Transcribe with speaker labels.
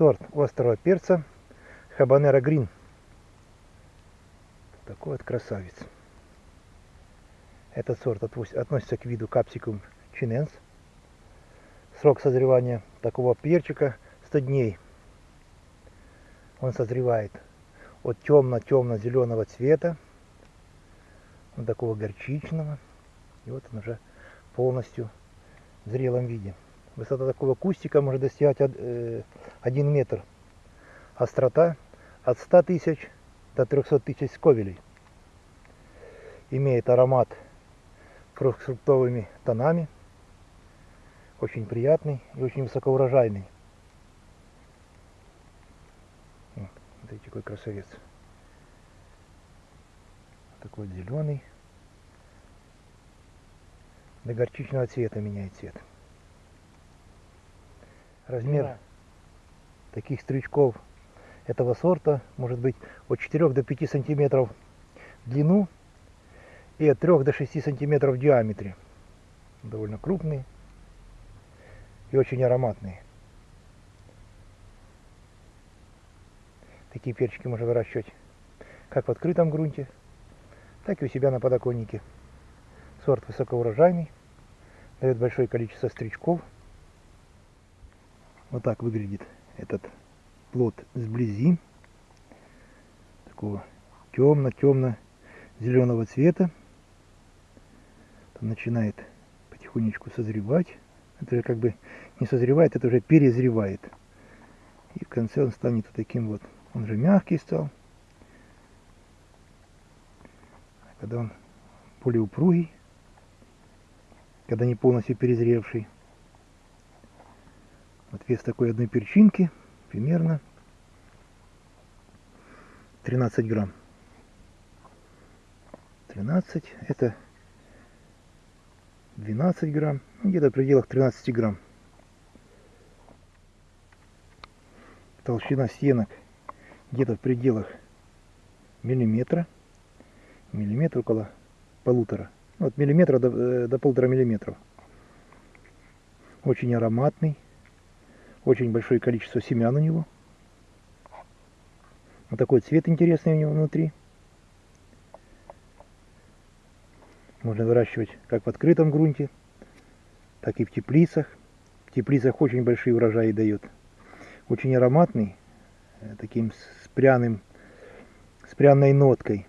Speaker 1: сорт острого перца Хабанера Грин. Такой вот красавец. Этот сорт относится к виду капсикум чиненс. Срок созревания такого перчика 100 дней. Он созревает от темно-темно-зеленого цвета до такого горчичного. И вот он уже полностью в зрелом виде. Высота такого кустика может достигать 1 э, метр. Острота от 100 тысяч до 300 тысяч сковелей. Имеет аромат фруктовыми тонами. Очень приятный и очень высокоурожайный. Смотрите, какой красавец. Такой зеленый. До горчичного цвета меняет цвет. Размер да. таких стрючков этого сорта может быть от 4 до 5 сантиметров в длину и от 3 до 6 сантиметров в диаметре. Довольно крупные и очень ароматные. Такие перчики можно выращивать как в открытом грунте, так и у себя на подоконнике. Сорт высокоурожайный, дает большое количество стричков. Вот так выглядит этот плод сблизи. Такого темно-темно-зеленого цвета. Там начинает потихонечку созревать. Это же как бы не созревает, это уже перезревает. И в конце он станет вот таким вот. Он же мягкий стал. Когда он более упругий, когда не полностью перезревший. Вот вес такой одной перчинки примерно 13 грамм. 13 это 12 грамм, ну, где-то в пределах 13 грамм. Толщина стенок где-то в пределах миллиметра, миллиметр около полутора от миллиметра до, э, до полтора миллиметров. Очень ароматный, очень большое количество семян у него. Вот такой цвет интересный у него внутри. Можно выращивать как в открытом грунте, так и в теплицах. В теплицах очень большие урожаи дает. Очень ароматный, э, таким с пряным, с пряной ноткой.